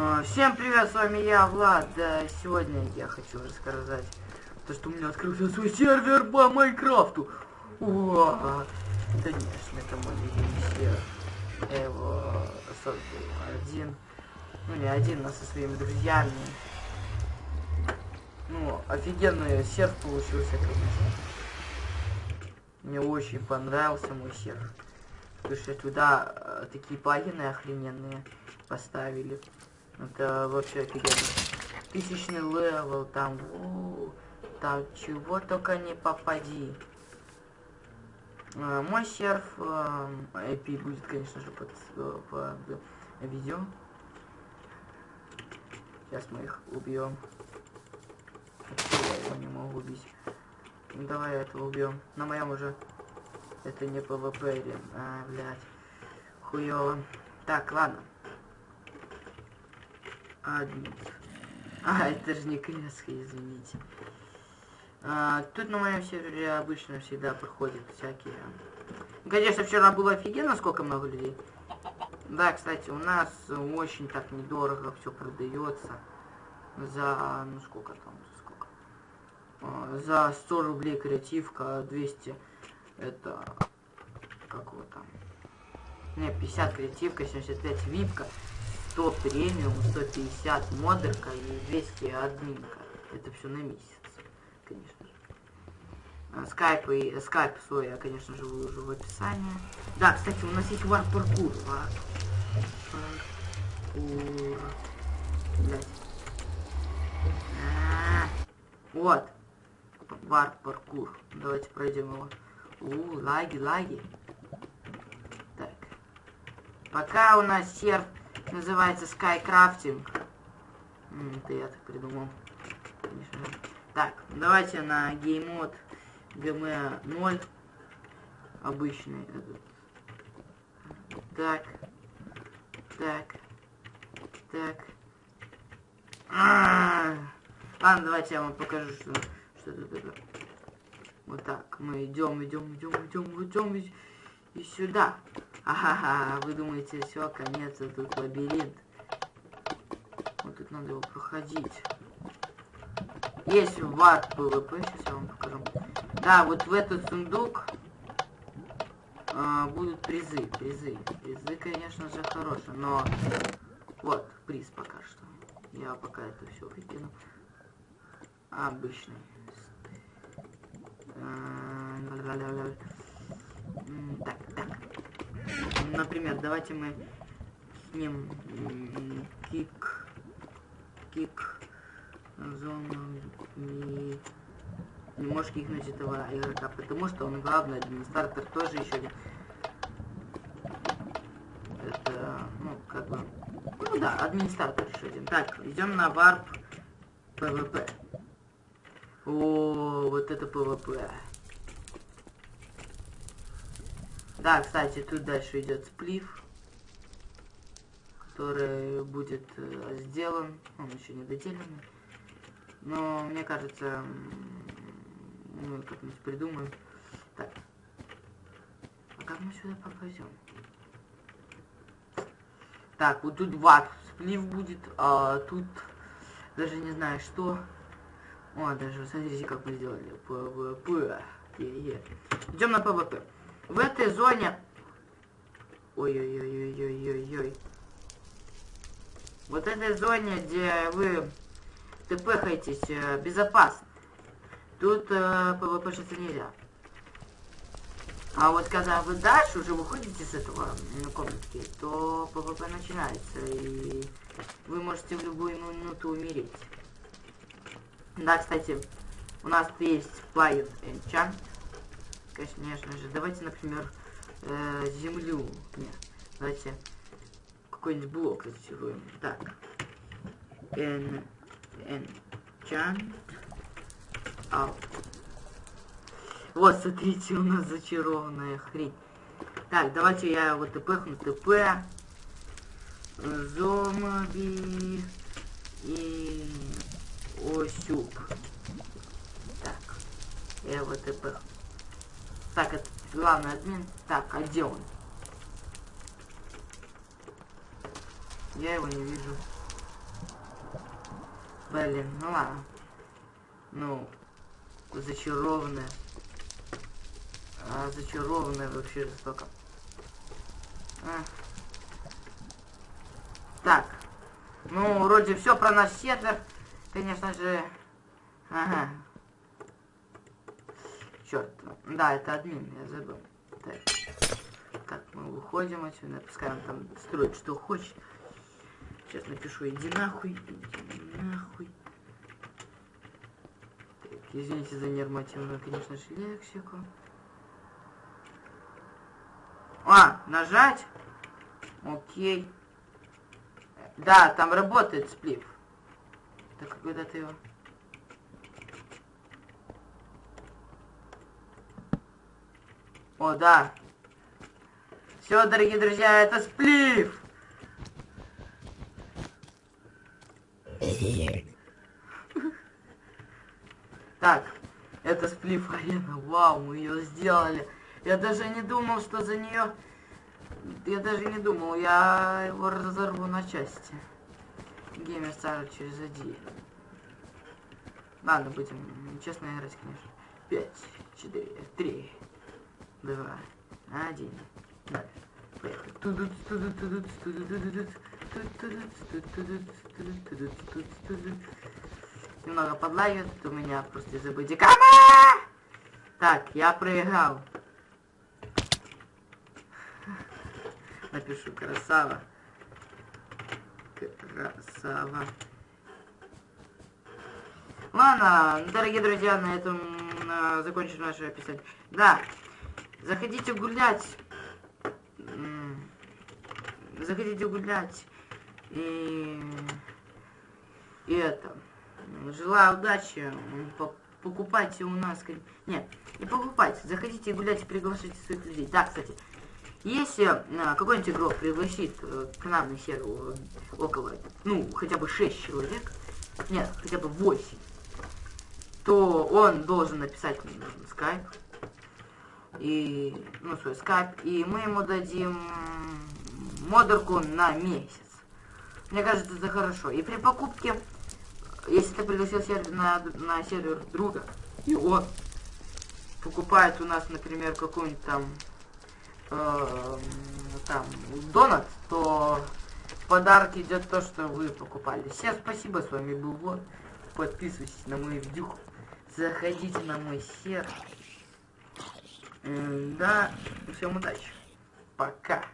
А, Всем привет, с вами я, Влад. Да, сегодня я хочу рассказать то, что у меня открылся свой сервер по Майнкрафту. Уа! Конечно, это мой любимый сервер. Я его создал один. Ну, не один, но со своими друзьями. Ну, офигенный серв получился, конечно. Мне очень понравился мой серв. Потому что туда э, такие плагины охрененные поставили. Это вообще офигенно. Тысячный level, там, у, там чего только не попади. А, мой серв а, будет, конечно же, под, э, под видео. Сейчас мы их убьем. Я его не могу убить. Ну, давай этого убьем. На моем уже это не или... А, блядь. Хуёво. Так, ладно. Админ. А, это же не креска, извините. А, тут на моем сервере обычно всегда проходят всякие... Конечно, вчера было офигенно, сколько много людей. Да, кстати, у нас очень так недорого все продается. За, ну сколько там, за сколько? А, за 100 рублей креативка, 200 это, как вот там, не, 50 креативка, 75 випка, 100 премиум, 150 модерка и 200 админка. Это все на месяц, конечно же. Скайп и скайп свой я, конечно же, выложу в описании. Да, кстати, у нас есть вар паркур. Вар паркур. Блять. А -а. Вот. Вар паркур. Давайте пройдем его. У, лаги, лаги. Так. Пока у нас серф называется Skycrafting. Это я так придумал. Так, давайте на геймод GM 0. Обычный этот. Так. Так. Так. А -а -а. Ладно, давайте я вам покажу, что, что это. Вот так. Мы идем, идем, идем, идем, идем и сюда. Ага, вы думаете, все, конец, тут лабиринт. Вот тут надо его проходить. Есть ват ПВП, сейчас я вам покажу. Да, вот в этот сундук а, будут призы, призы. Призы, конечно же, хорошие, но вот приз пока что. Я пока это все выкину. Обычный. Так, так. Например, давайте мы с ним кик, кик, зону не, не можешь кикнуть этого игрока, потому что он главный администратор тоже еще один. Это, ну, как бы, ну да, администратор еще один. Так, идем на warp PvP. О, вот это PvP. Да, кстати, тут дальше идет spleef, который будет э, сделан. Он еще не доделанный. Но мне кажется, мы как-нибудь придумаем. Так. А как мы сюда попадем? Так, вот тут warp spleef будет, а тут даже не знаю что. О, даже смотрите, как мы сделали. PvP. Идем на PvP. В этой зоне... Ой-ой-ой-ой-ой-ой-ой. Вот этой зоне, где вы тпхаетесь, э, безопасно. Тут э, PvP шиться нельзя. А вот когда вы дальше уже выходите с этого ну, комнатки, то PvP начинается, и вы можете в любую минуту умереть. Да, кстати, у нас есть плагин Enchant конечно же. Давайте, например, э, землю. Нет, давайте какой-нибудь блок активируем. Так. En, enchant out. Вот, смотрите, у нас зачарованная хрень. Так, давайте я его тпхну, тп. Зомби и осюк. Так, я его тпхну. Так, это главный админ. Так, а где он? Я его не вижу. Блин, ну ладно. Ну, зачарованная. А, зачарованная вообще жестоко. А. Так. Ну, вроде все про наш сервер. Конечно же. Ага. Черт. Да, это админ, я забыл. Так. Так, мы выходим отсюда, пускай там строит, что хочет. Сейчас напишу, иди нахуй, иди нахуй. Так, извините за нормативную, конечно же, лексику. А, нажать? Окей. Да, там работает сплив. Так, куда ты его? О, да. Все, дорогие друзья, это сплив. Так, это сплив арена. Вау, мы ее сделали. Я даже не думал, что за нее... Я даже не думал, я его разорву на части. Геймер Стар через один. Ладно, будем честно играть, конечно. Пять, четыре, три, два, один. Далее. Поехали. Немного подлагивает у меня просто из-за бодикама. Так, я проиграл. Напишу красава. Красава. Ладно, дорогие друзья, на этом э, закончим наше описание. Да, заходите гулять. Заходите гулять. И, и это. Желаю удачи. Покупайте у нас... Нет, не покупайте. Заходите гулять и приглашайте своих людей. Да, кстати, если а, какой-нибудь игрок пригласит э, к нам на сервер около, ну, хотя бы 6 человек, нет, хотя бы 8, то он должен написать мне скайп, и, ну, свой скайп, и мы ему дадим модерку на месяц. Мне кажется, это хорошо. И при покупке, если ты пригласил сервер на, на сервер друга, и он покупает у нас, например, какую-нибудь там э, там донат, то в подарок идет то, что вы покупали. Всем спасибо, с вами был Вот. Подписывайтесь на мой видюх. Заходите на мой сервер. Да, всем удачи. Пока.